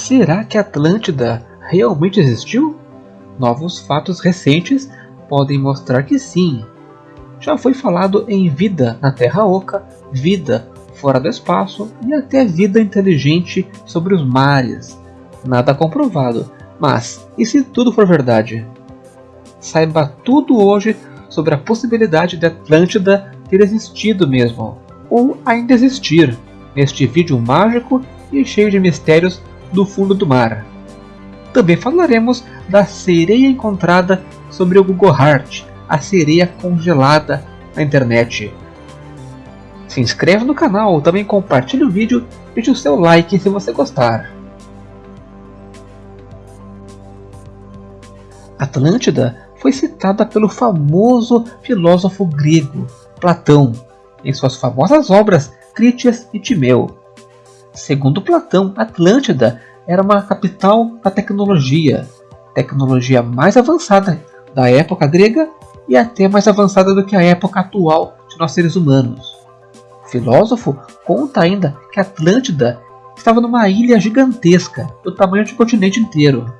Será que Atlântida realmente existiu? Novos fatos recentes podem mostrar que sim. Já foi falado em vida na Terra Oca, vida fora do espaço e até vida inteligente sobre os mares. Nada comprovado, mas e se tudo for verdade? Saiba tudo hoje sobre a possibilidade de Atlântida ter existido mesmo, ou ainda existir, neste vídeo mágico e cheio de mistérios do fundo do mar. Também falaremos da sereia encontrada sobre o Google Heart, a sereia congelada na internet. Se inscreva no canal, também compartilhe o vídeo e deixe o seu like se você gostar. Atlântida foi citada pelo famoso filósofo grego Platão em suas famosas obras Critias e Timeu. Segundo Platão, Atlântida era uma capital da tecnologia, tecnologia mais avançada da época grega e até mais avançada do que a época atual de nós seres humanos. O filósofo conta ainda que Atlântida estava numa ilha gigantesca, do tamanho de um continente inteiro,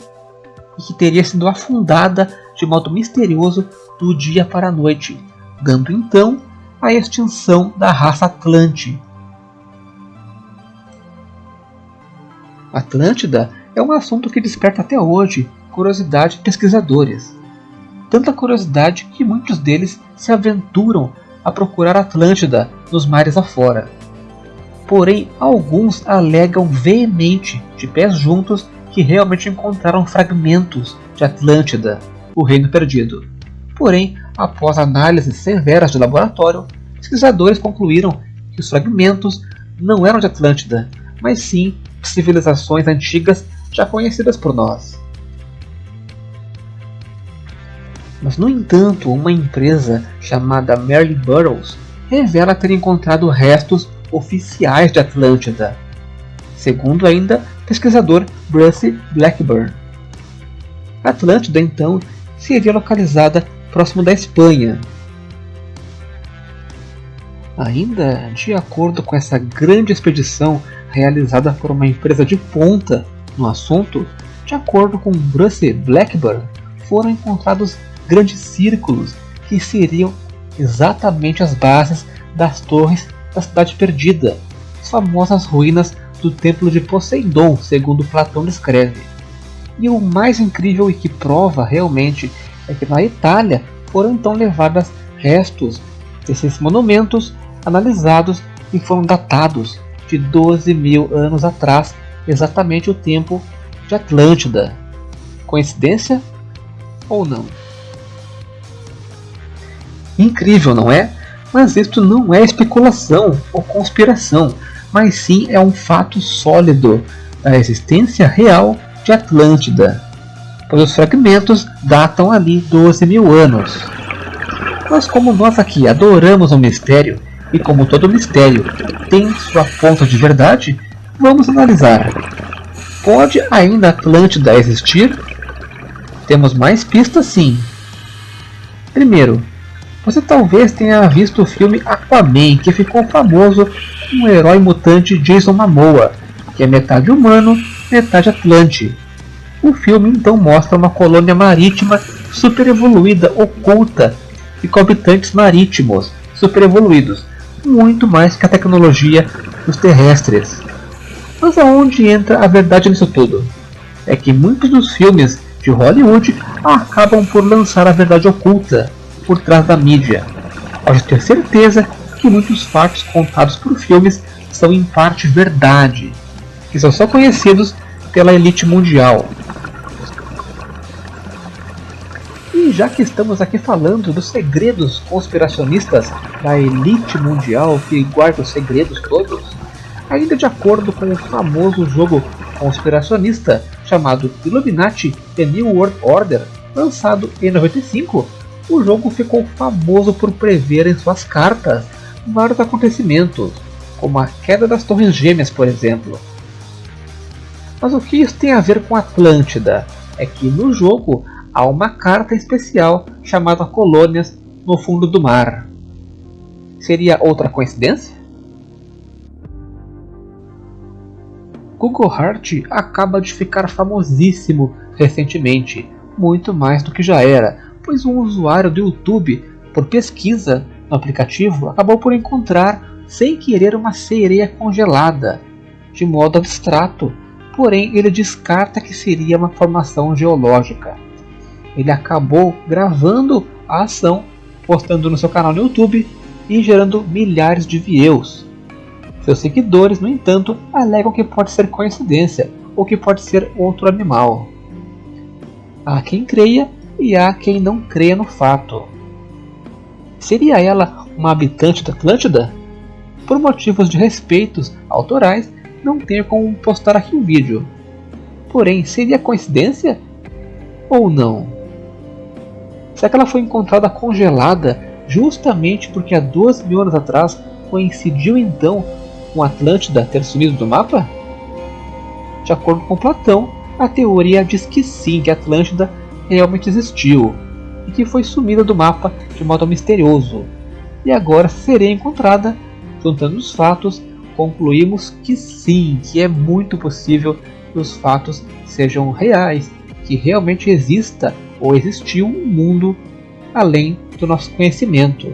e que teria sido afundada de modo misterioso do dia para a noite, dando então a extinção da raça Atlante. Atlântida é um assunto que desperta até hoje curiosidade de pesquisadores. Tanta curiosidade que muitos deles se aventuram a procurar Atlântida nos mares afora. Porém, alguns alegam veemente, de pés juntos, que realmente encontraram fragmentos de Atlântida, o Reino Perdido. Porém, após análises severas de laboratório, pesquisadores concluíram que os fragmentos não eram de Atlântida, mas sim civilizações antigas já conhecidas por nós. Mas, no entanto, uma empresa chamada Merlin Burroughs revela ter encontrado restos oficiais de Atlântida, segundo ainda pesquisador Bruce Blackburn. Atlântida, então, seria localizada próximo da Espanha. Ainda de acordo com essa grande expedição realizada por uma empresa de ponta no assunto, de acordo com Bruce Blackburn, foram encontrados grandes círculos que seriam exatamente as bases das torres da Cidade Perdida, as famosas ruínas do Templo de Poseidon, segundo Platão descreve. E o mais incrível e que prova realmente é que na Itália foram então levados restos desses monumentos analisados e foram datados de 12 mil anos atrás, exatamente o tempo de Atlântida. Coincidência ou não? Incrível, não é? Mas isto não é especulação ou conspiração, mas sim é um fato sólido da existência real de Atlântida, pois os fragmentos datam ali 12 mil anos. Mas como nós aqui adoramos o mistério, e como todo mistério tem sua ponta de verdade, vamos analisar. Pode ainda Atlântida existir? Temos mais pistas sim. Primeiro, você talvez tenha visto o filme Aquaman, que ficou famoso com o herói mutante Jason Momoa, que é metade humano, metade atlante. O filme então mostra uma colônia marítima super evoluída, oculta, e com habitantes marítimos super evoluídos, muito mais que a tecnologia dos terrestres. Mas aonde entra a verdade nisso tudo? É que muitos dos filmes de Hollywood acabam por lançar a verdade oculta por trás da mídia. Pode ter certeza que muitos fatos contados por filmes são em parte verdade, que são só conhecidos pela elite mundial. E já que estamos aqui falando dos segredos conspiracionistas da elite mundial que guarda os segredos todos, ainda de acordo com o famoso jogo conspiracionista chamado Illuminati The New World Order, lançado em 95, o jogo ficou famoso por prever em suas cartas vários acontecimentos, como a queda das Torres Gêmeas, por exemplo. Mas o que isso tem a ver com Atlântida? É que no jogo há uma carta especial chamada Colônias no fundo do mar. Seria outra coincidência? Google Heart acaba de ficar famosíssimo recentemente, muito mais do que já era, pois um usuário do YouTube, por pesquisa no aplicativo, acabou por encontrar sem querer uma sereia congelada, de modo abstrato, porém ele descarta que seria uma formação geológica. Ele acabou gravando a ação, postando no seu canal no YouTube e gerando milhares de views. Seus seguidores, no entanto, alegam que pode ser coincidência ou que pode ser outro animal. Há quem creia e há quem não creia no fato. Seria ela uma habitante da Atlântida? Por motivos de respeitos autorais, não tenho como postar aqui um vídeo. Porém, seria coincidência? Ou não? Será que ela foi encontrada congelada justamente porque há 12 mil anos atrás coincidiu então com Atlântida ter sumido do mapa? De acordo com Platão, a teoria diz que sim, que Atlântida realmente existiu e que foi sumida do mapa de modo misterioso. E agora seria encontrada, juntando os fatos, concluímos que sim, que é muito possível que os fatos sejam reais, que realmente exista ou existiu um mundo além do nosso conhecimento.